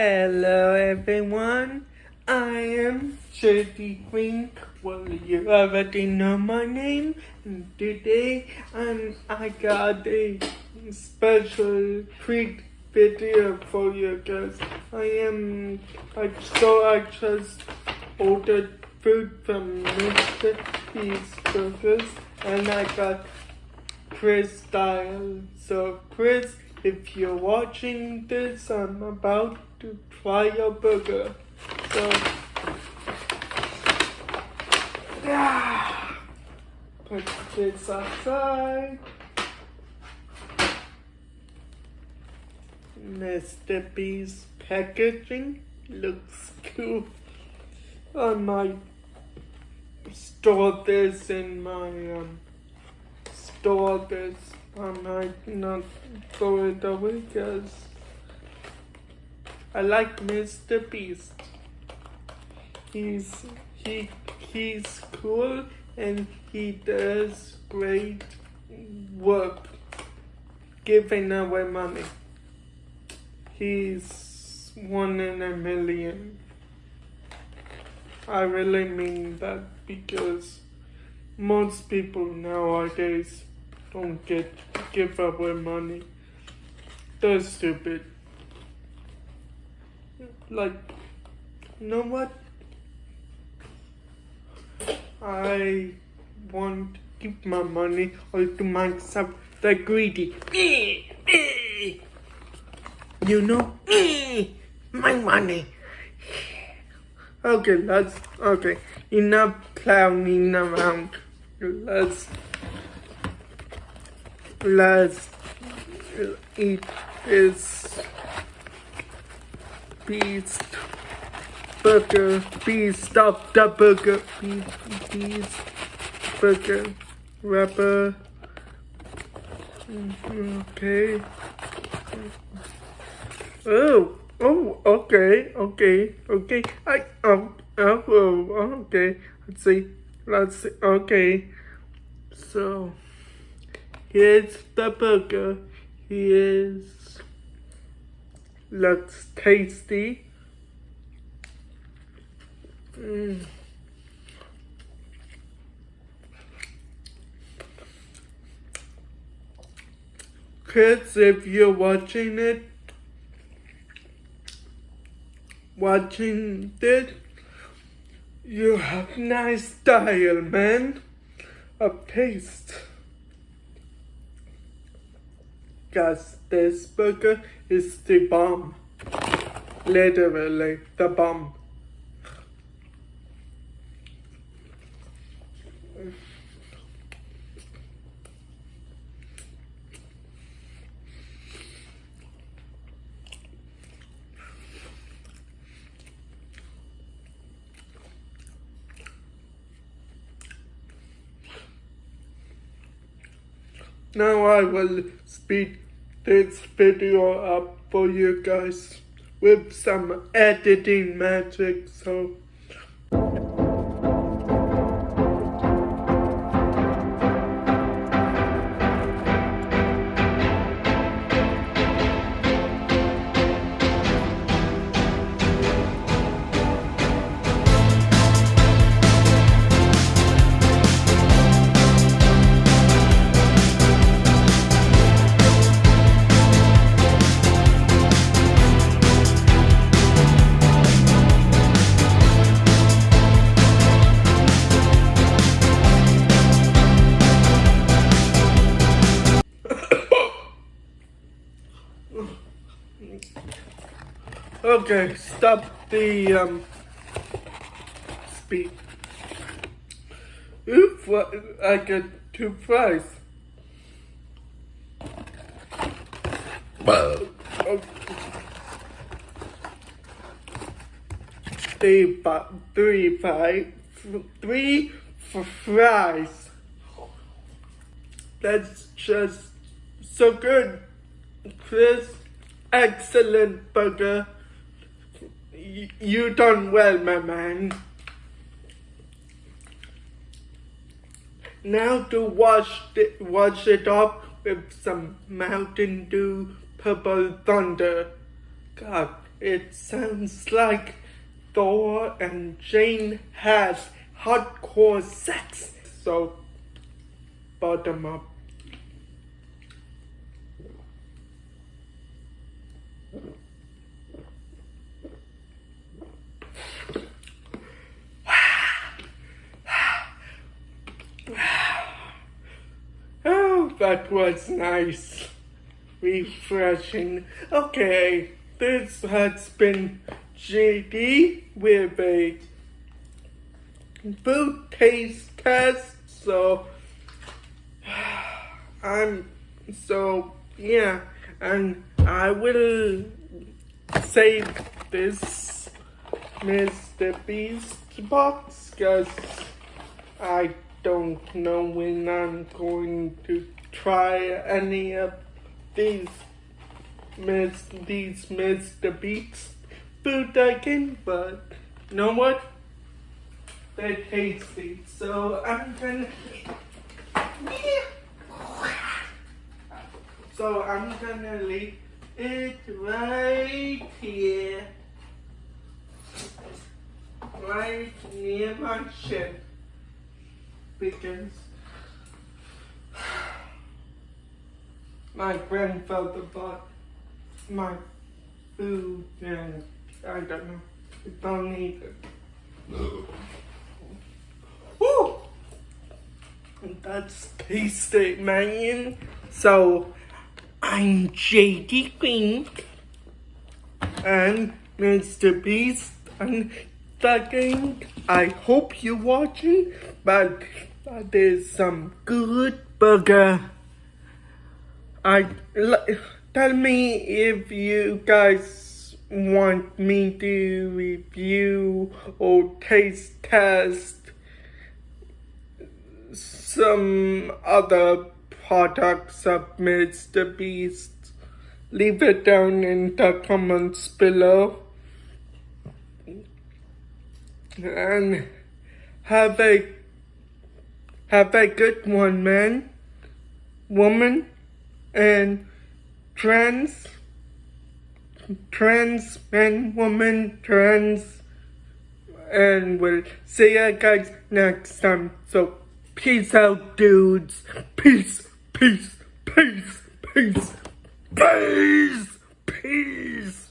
Hello everyone, I am JD Green. Well, you already know my name. And today, um, I got a special treat video for you guys. I am, I so I just ordered food from Mr. Beast Burgers, and I got Chris style. So Chris, if you're watching this, I'm about to try your burger. So yeah, put this aside. Mr. Beast packaging looks cool. I might store this in my um store this. I might not throw it away because I like Mr. Beast. He's he he's cool and he does great work giving away money. He's one in a million. I really mean that because most people nowadays don't get give up with money. They're stupid. Like, you know what? I want to keep my money all to myself. They're greedy. You know? Me my money. Okay, let's, okay. Enough clowning around. Let's, let's eat this beast burger, beast, stop the burger, beast burger, wrapper. Okay. Oh, oh, okay, okay, okay. I, oh, oh, oh, okay. Let's see. Let's see. Okay. So, here's the burger. Here's, looks tasty. Mm. Kids, if you're watching it, watching this, you have nice style, man, of taste. Cause this burger is the bomb. Literally, the bomb. Now I will speed this video up for you guys with some editing magic so Okay, stop the um speed. Oof, I get two fries. Five, three fries. That's just so good. Chris, excellent burger you done well, my man. Now to wash it, wash it off with some Mountain Dew Purple Thunder. God, it sounds like Thor and Jane has hardcore sex. So, bottom up. Oh, that was nice. Refreshing. Okay, this has been JD with a food taste test. So, I'm, so, yeah, and I will save this Mr. Beast box because I don't know when I'm going to try any of these Miss these Mr. Beast food again, but you know what? They're tasty, so I'm gonna so I'm gonna leave it right here. Right near my shed because my grandfather bought my food and I don't know. I don't need it. Woo! That's man. So I'm JD Green and Mr. Beast and second I hope you're watching but there's some good burger. I tell me if you guys want me to review or taste test some other products of Mr. Beast. Leave it down in the comments below. And have a have a good one, man, woman, and trans, trans men, women, trans, and we'll see you guys next time. So peace out, dudes. Peace, peace, peace, peace, peace, peace.